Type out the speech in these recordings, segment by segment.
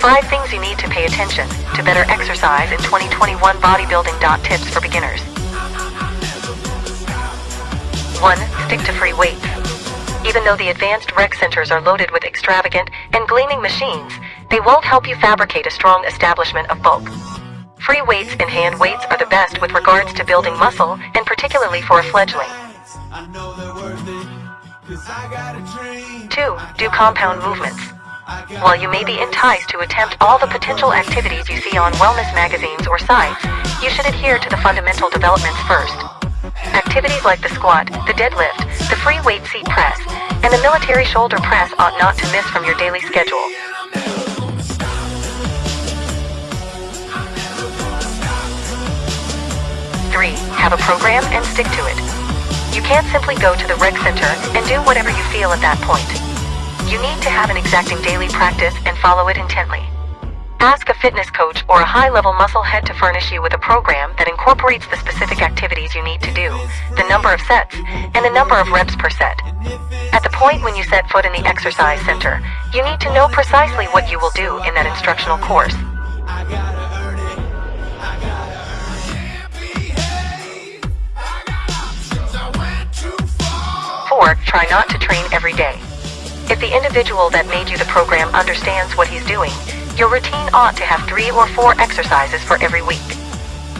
5 things you need to pay attention to better exercise in 2021 bodybuilding. Tips for beginners. 1. Stick to free weights. Even though the advanced rec centers are loaded with extravagant and gleaming machines, they won't help you fabricate a strong establishment of bulk. Free weights and hand weights are the best with regards to building muscle, and particularly for a fledgling. 2. Do compound movements. While you may be enticed to attempt all the potential activities you see on wellness magazines or sites, you should adhere to the fundamental developments first. Activities like the squat, the deadlift, the free weight seat press, and the military shoulder press ought not to miss from your daily schedule. 3. Have a program and stick to it. You can't simply go to the rec center and do whatever you feel at that point. You need to have an exacting daily practice and follow it intently. Ask a fitness coach or a high-level muscle head to furnish you with a program that incorporates the specific activities you need to do, the number of sets, and the number of reps per set. At the point when you set foot in the exercise center, you need to know precisely what you will do in that instructional course. 4. Try not to train every day. If the individual that made you the program understands what he's doing, your routine ought to have three or four exercises for every week.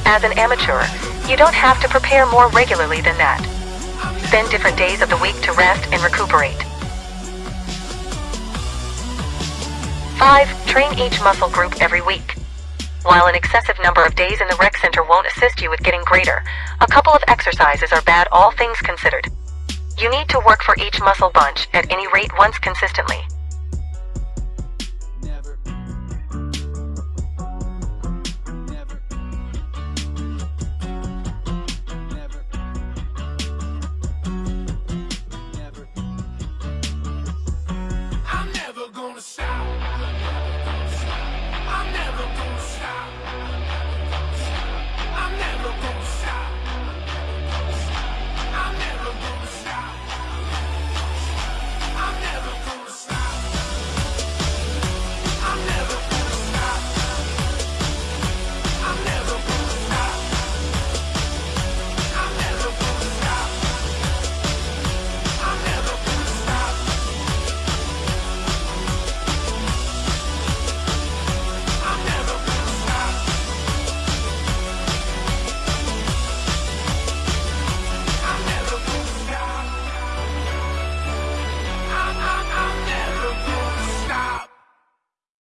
As an amateur, you don't have to prepare more regularly than that. Spend different days of the week to rest and recuperate. 5. Train each muscle group every week. While an excessive number of days in the rec center won't assist you with getting greater, a couple of exercises are bad all things considered. You need to work for each muscle bunch at any rate once consistently.